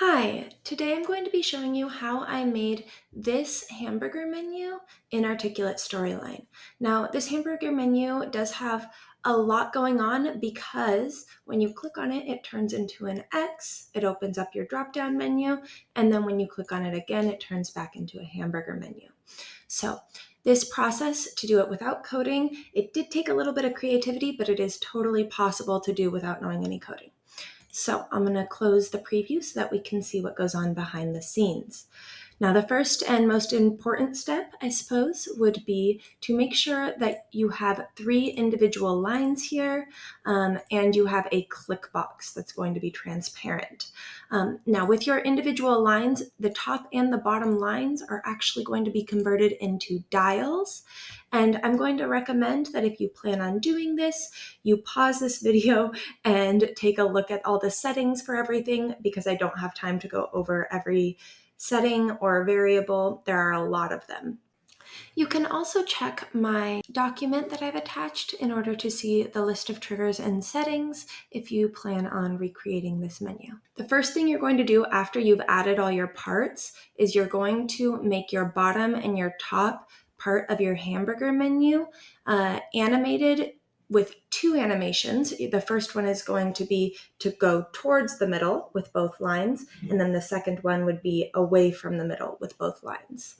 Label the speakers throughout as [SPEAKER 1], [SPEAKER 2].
[SPEAKER 1] Hi, today I'm going to be showing you how I made this hamburger menu in Articulate Storyline. Now, this hamburger menu does have a lot going on because when you click on it, it turns into an X, it opens up your drop-down menu, and then when you click on it again, it turns back into a hamburger menu. So this process to do it without coding, it did take a little bit of creativity, but it is totally possible to do without knowing any coding. So I'm going to close the preview so that we can see what goes on behind the scenes. Now, the first and most important step, I suppose, would be to make sure that you have three individual lines here um, and you have a click box that's going to be transparent. Um, now, with your individual lines, the top and the bottom lines are actually going to be converted into dials. And I'm going to recommend that if you plan on doing this, you pause this video and take a look at all the settings for everything because I don't have time to go over every setting or variable. There are a lot of them. You can also check my document that I've attached in order to see the list of triggers and settings if you plan on recreating this menu. The first thing you're going to do after you've added all your parts is you're going to make your bottom and your top part of your hamburger menu uh, animated with two animations. The first one is going to be to go towards the middle with both lines, mm-hmm. and then the second one would be away from the middle with both lines.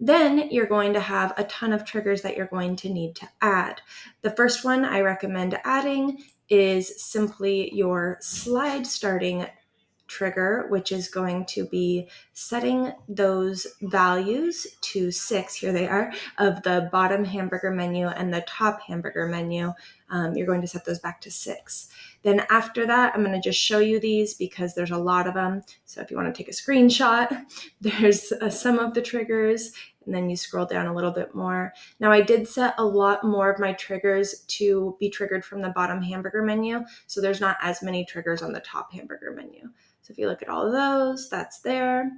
[SPEAKER 1] Then you're going to have a ton of triggers that you're going to need to add. The first one I recommend adding is simply your slide starting trigger, which is going to be setting those values to six, here they are, of the bottom hamburger menu and the top hamburger menu. Um, you're going to set those back to six. Then after that, I'm going to just show you these because there's a lot of them. So if you want to take a screenshot, there's uh, some of the triggers and then you scroll down a little bit more. Now I did set a lot more of my triggers to be triggered from the bottom hamburger menu, so there's not as many triggers on the top hamburger menu. So if you look at all of those, that's there.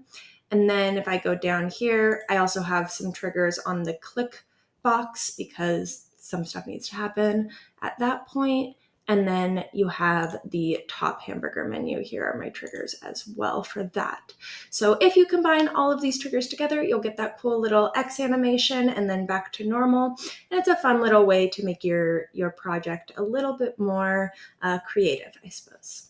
[SPEAKER 1] And then if I go down here, I also have some triggers on the click box because some stuff needs to happen at that point. And then you have the top hamburger menu. Here are my triggers as well for that. So if you combine all of these triggers together, you'll get that cool little X animation and then back to normal. And it's a fun little way to make your, your project a little bit more uh, creative, I suppose.